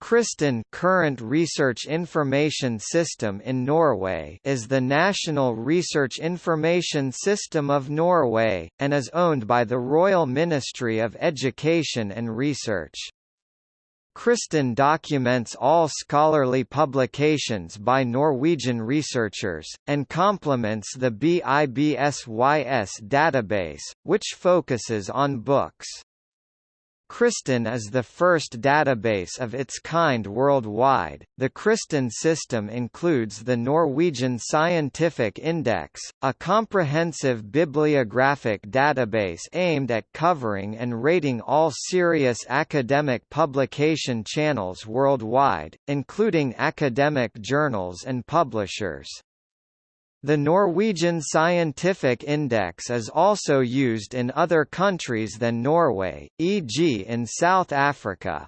Cristin Current Research Information System in Norway is the national research information system of Norway, and is owned by the Royal Ministry of Education and Research. Cristin documents all scholarly publications by Norwegian researchers, and complements the BIBSYS database, which focuses on books. Cristin is the first database of its kind worldwide. The Cristin system includes the Norwegian Scientific Index, a comprehensive bibliographic database aimed at covering and rating all serious academic publication channels worldwide, including academic journals and publishers. The Norwegian Scientific Index is also used in other countries than Norway, e.g. in South Africa.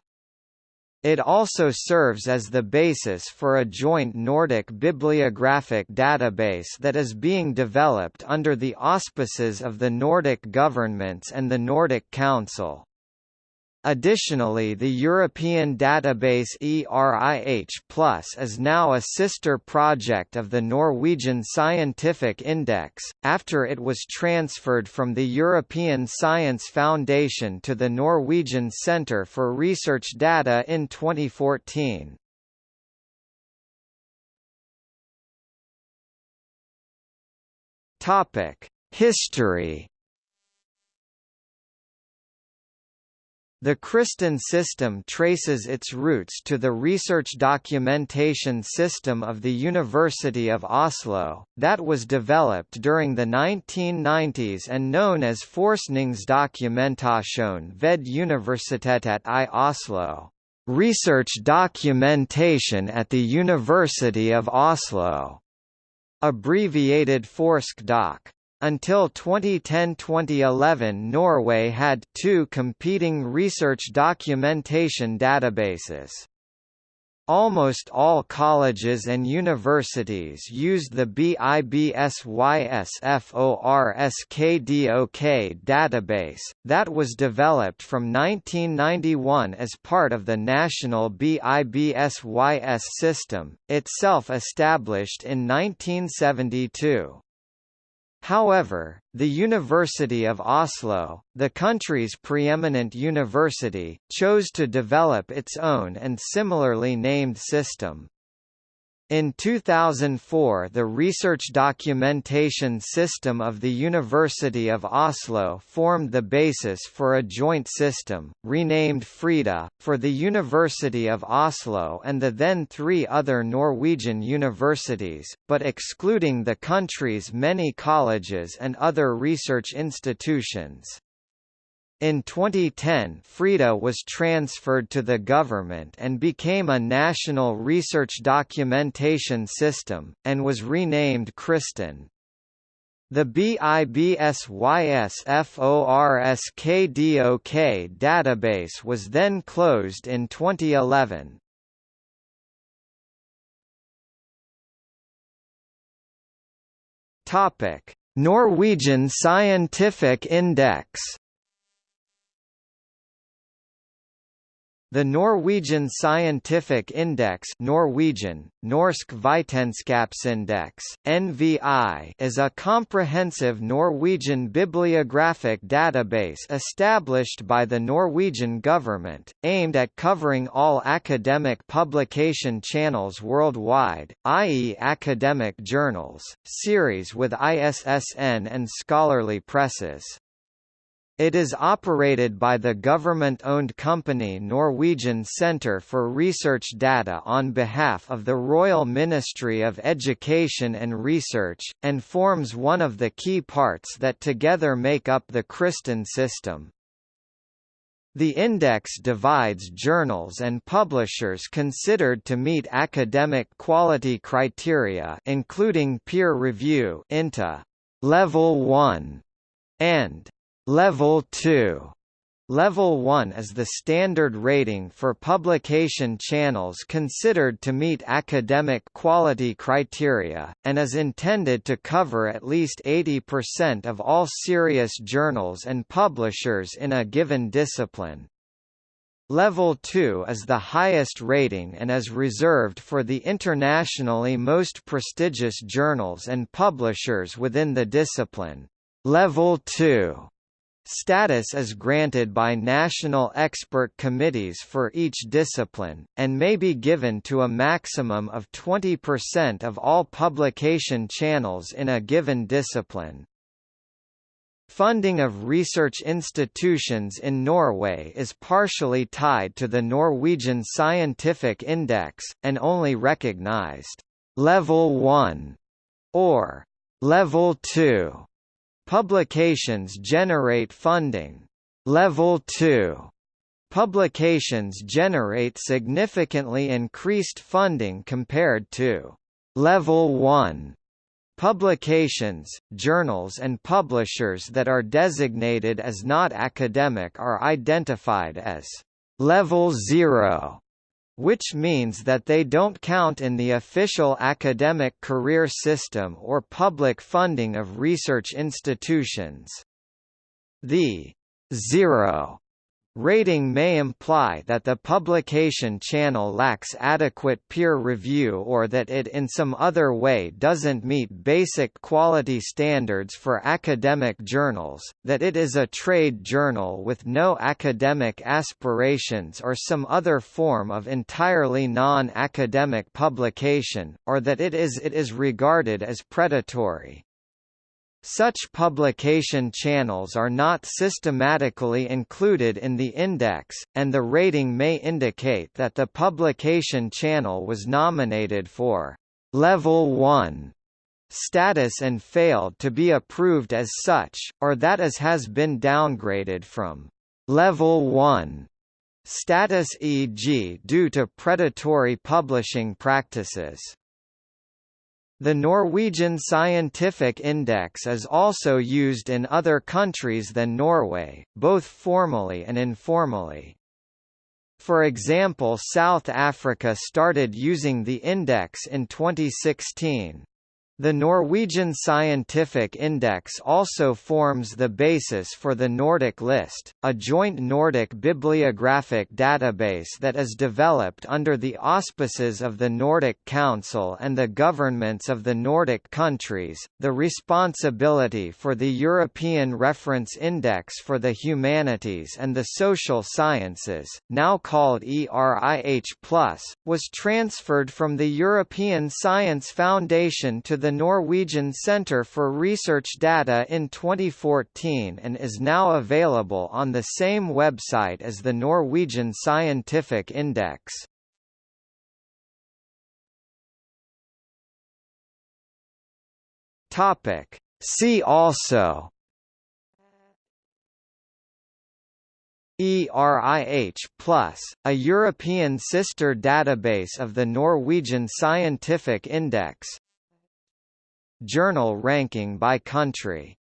It also serves as the basis for a joint Nordic bibliographic database that is being developed under the auspices of the Nordic governments and the Nordic Council. Additionally the European database ERIH Plus is now a sister project of the Norwegian Scientific Index, after it was transferred from the European Science Foundation to the Norwegian Centre for Research Data in 2014. History The Cristin system traces its roots to the research documentation system of the University of Oslo, that was developed during the 1990s and known as Forskningsdokumentasjon ved Universitetet i Oslo, research documentation at the University of Oslo, abbreviated Forskdoc. Until 2010–2011 Norway had two competing research documentation databases. Almost all colleges and universities used the BIBSYS-FORSKDOK database, that was developed from 1991 as part of the national BIBSYS system, itself established in 1972. However, the University of Oslo, the country's preeminent university, chose to develop its own and similarly named system. In 2004 the Research Documentation System of the University of Oslo formed the basis for a joint system, renamed FRIDA, for the University of Oslo and the then three other Norwegian universities, but excluding the country's many colleges and other research institutions. In 2010 FRIDA was transferred to the government and became a national research documentation system, and was renamed Cristin. The BIBSYS-FORSKDOK database was then closed in 2011. Norwegian Scientific Index The Norwegian Scientific Index Norwegian, Norsk Vitenskapsindeks, NVI is a comprehensive Norwegian bibliographic database established by the Norwegian government, aimed at covering all academic publication channels worldwide, i.e. academic journals, series with ISSN and scholarly presses. It is operated by the government-owned company Norwegian Centre for Research Data on behalf of the Royal Ministry of Education and Research, and forms one of the key parts that together make up the Cristin system. The index divides journals and publishers considered to meet academic quality criteria including peer review into level 1 and Level 2 Level 1 is the standard rating for publication channels considered to meet academic quality criteria, and is intended to cover at least 80% of all serious journals and publishers in a given discipline. Level 2 is the highest rating and is reserved for the internationally most prestigious journals and publishers within the discipline. Level 2 Status is granted by national expert committees for each discipline, and may be given to a maximum of 20% of all publication channels in a given discipline. Funding of research institutions in Norway is partially tied to the Norwegian Scientific Index, and only recognized Level 1 or Level 2 Publications generate funding. Level 2 Publications generate significantly increased funding compared to Level 1 Publications, journals and publishers that are designated as not academic are identified as Level 0 which means that they don't count in the official academic career system or public funding of research institutions. The zero Rating may imply that the publication channel lacks adequate peer review or that it in some other way doesn't meet basic quality standards for academic journals, that it is a trade journal with no academic aspirations or some other form of entirely non-academic publication, or that it is it is regarded as predatory. Such publication channels are not systematically included in the index, and the rating may indicate that the publication channel was nominated for Level 1 status and failed to be approved as such, or that as has been downgraded from Level 1 status e.g. due to predatory publishing practices. The Norwegian Scientific Index is also used in other countries than Norway, both formally and informally. For example South Africa started using the index in 2016. The Norwegian Scientific Index also forms the basis for the Nordic List, a joint Nordic bibliographic database that is developed under the auspices of the Nordic Council and the governments of the Nordic countries. The responsibility for the European Reference Index for the Humanities and the Social Sciences, now called ERIH+, was transferred from the European Science Foundation to the Norwegian Centre for Research Data in 2014 and is now available on the same website as the Norwegian Scientific Index. Topic. See also ERIH Plus, a European sister database of the Norwegian Scientific Index Journal ranking by country